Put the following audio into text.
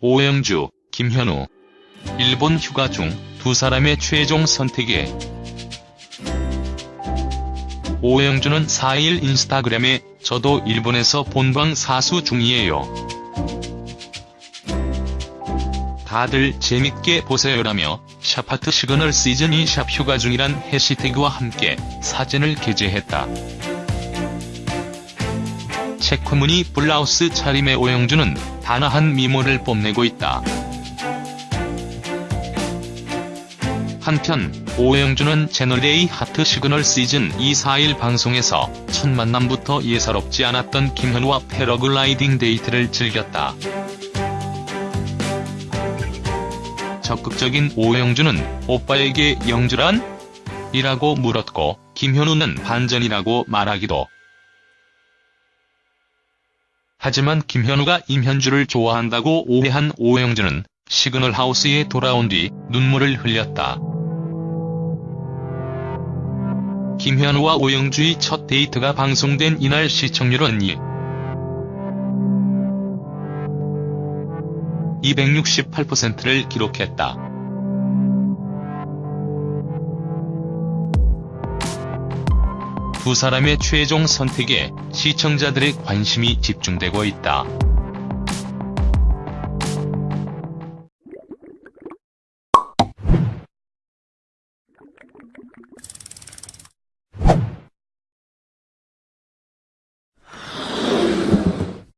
오영주, 김현우. 일본 휴가 중 두 사람의 최종 선택에 오영주는 4일 인스타그램에 저도 일본에서 본방 사수 중이에요. 다들 재밌게 보세요라며 샵 하트 시그널 시즌2 샵 휴가 중이란 해시태그와 함께 사진을 게재했다. 체크무늬 블라우스 차림의 오영주는 단아한 미모를 뽐내고 있다. 한편 오영주는 채널A 하트 시그널 시즌 2 4일 방송에서 첫 만남부터 예사롭지 않았던 김현우와 패러글라이딩 데이트를 즐겼다. 적극적인 오영주는 오빠에게 영주란? 이라고 물었고 김현우는 반전이라고 말하기도. 하지만 김현우가 임현주를 좋아한다고 오해한 오영주는 시그널 하우스에 돌아온 뒤 눈물을 흘렸다. 김현우와 오영주의 첫 데이트가 방송된 이날 시청률은 2. 268%를 기록했다. 두 사람의 최종 선택에 시청자들의 관심이 집중되고 있다.